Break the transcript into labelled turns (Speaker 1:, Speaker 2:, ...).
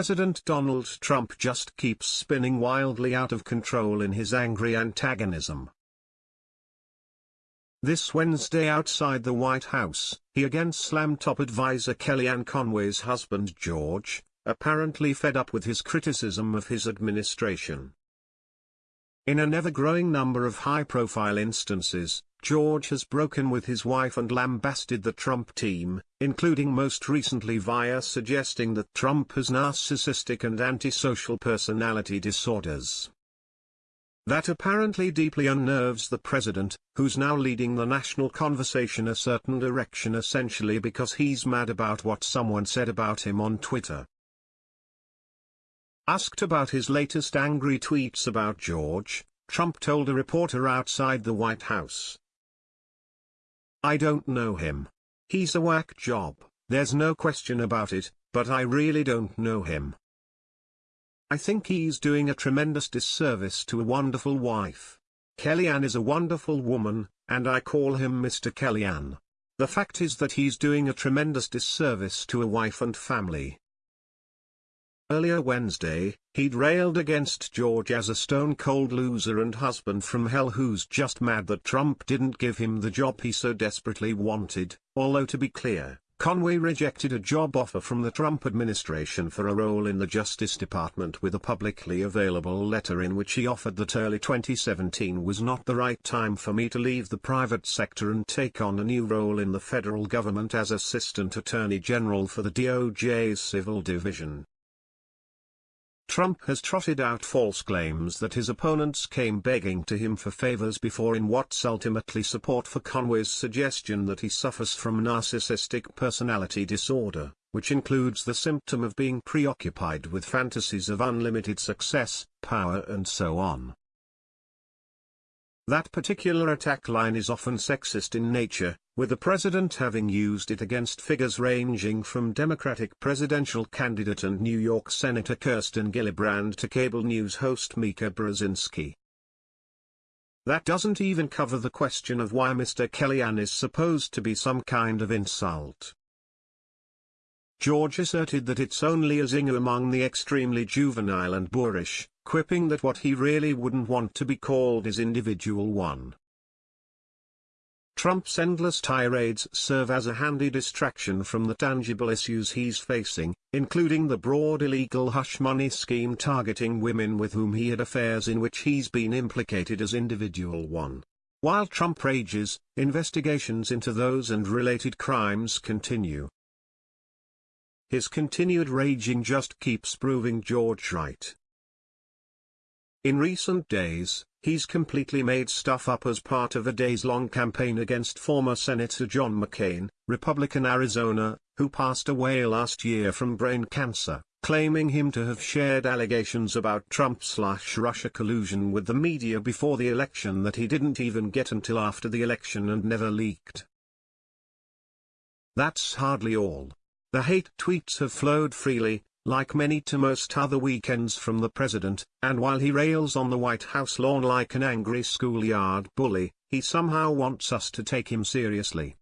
Speaker 1: President Donald Trump just keeps spinning wildly out of control in his angry antagonism. This Wednesday outside the White House, he again slammed top advisor Kellyanne Conway's husband George, apparently fed up with his criticism of his administration. In an ever-growing number of high-profile instances, George has broken with his wife and lambasted the Trump team, including most recently via suggesting that Trump has narcissistic and antisocial personality disorders. That apparently deeply unnerves the president, who's now leading the national conversation a certain direction essentially because he's mad about what someone said about him on Twitter. Asked about his latest angry tweets about George, Trump told a reporter outside the White House. I don't know him. He's a whack job, there's no question about it, but I really don't know him. I think he's doing a tremendous disservice to a wonderful wife. Kellyanne is a wonderful woman, and I call him Mr. Kellyanne. The fact is that he's doing a tremendous disservice to a wife and family. Earlier Wednesday, he'd railed against George as a stone-cold loser and husband from hell who's just mad that Trump didn't give him the job he so desperately wanted, although to be clear, Conway rejected a job offer from the Trump administration for a role in the Justice Department with a publicly available letter in which he offered that early 2017 was not the right time for me to leave the private sector and take on a new role in the federal government as Assistant Attorney General for the DOJ's Civil Division. Trump has trotted out false claims that his opponents came begging to him for favors before in what's ultimately support for Conway's suggestion that he suffers from narcissistic personality disorder, which includes the symptom of being preoccupied with fantasies of unlimited success, power and so on. That particular attack line is often sexist in nature, with the president having used it against figures ranging from Democratic presidential candidate and New York Senator Kirsten Gillibrand to cable news host Mika Brzezinski. That doesn't even cover the question of why Mr. Kellyanne is supposed to be some kind of insult. George asserted that it's only a zinger among the extremely juvenile and boorish, quipping that what he really wouldn't want to be called is individual one. Trump's endless tirades serve as a handy distraction from the tangible issues he's facing, including the broad illegal hush money scheme targeting women with whom he had affairs in which he's been implicated as individual one. While Trump rages, investigations into those and related crimes continue. His continued raging just keeps proving George right. In recent days, he's completely made stuff up as part of a days-long campaign against former Senator John McCain, Republican Arizona, who passed away last year from brain cancer, claiming him to have shared allegations about Trump-slash-Russia collusion with the media before the election that he didn't even get until after the election and never leaked. That's hardly all. The hate tweets have flowed freely, like many to most other weekends from the president, and while he rails on the White House lawn like an angry schoolyard bully, he somehow wants us to take him seriously.